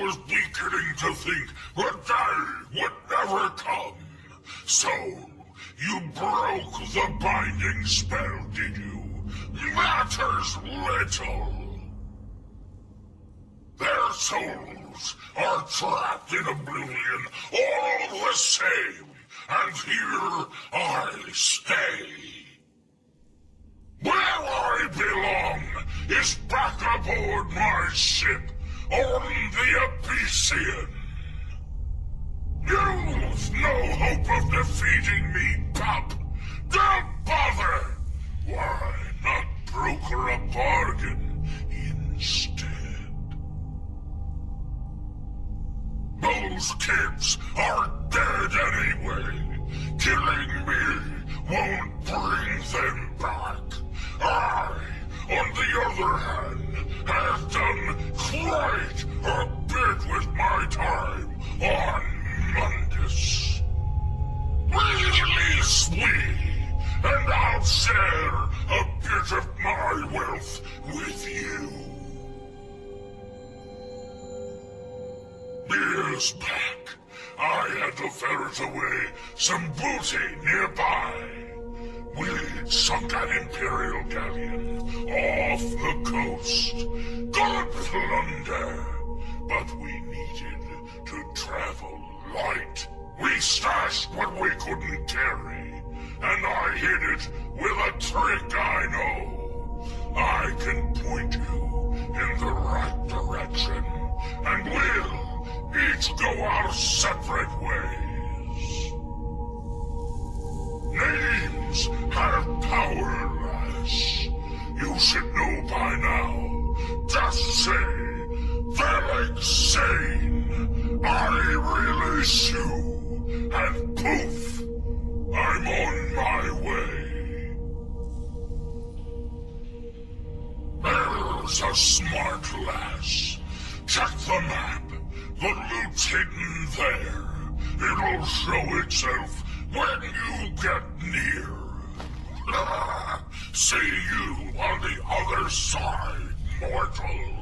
was beginning to think the day would never come. So, you broke the binding spell, did you? Matters little. Their souls are trapped in oblivion all the same, and here I stay. Where I belong is back aboard my ship on the Abecean. You've no hope of defeating me, pup. Don't bother. Why not broker a bargain instead? Those kids are dead anyway. Killing me won't bring them back. Other hand, have done quite a bit with my time on Mundus. Release me, and I'll share a bit of my wealth with you. Years back, I had to ferret away some booty nearby. We'd sunk an Imperial galleon off the coast. Good plunder, but we needed to travel light. We stashed what we couldn't carry, and I hid it with a trick I know. I can point you in the right direction, and we'll each go our separate Sane, I release you, and poof, I'm on my way. There's a smart lass. Check the map. The loot's hidden there. It'll show itself when you get near. See you on the other side, mortal.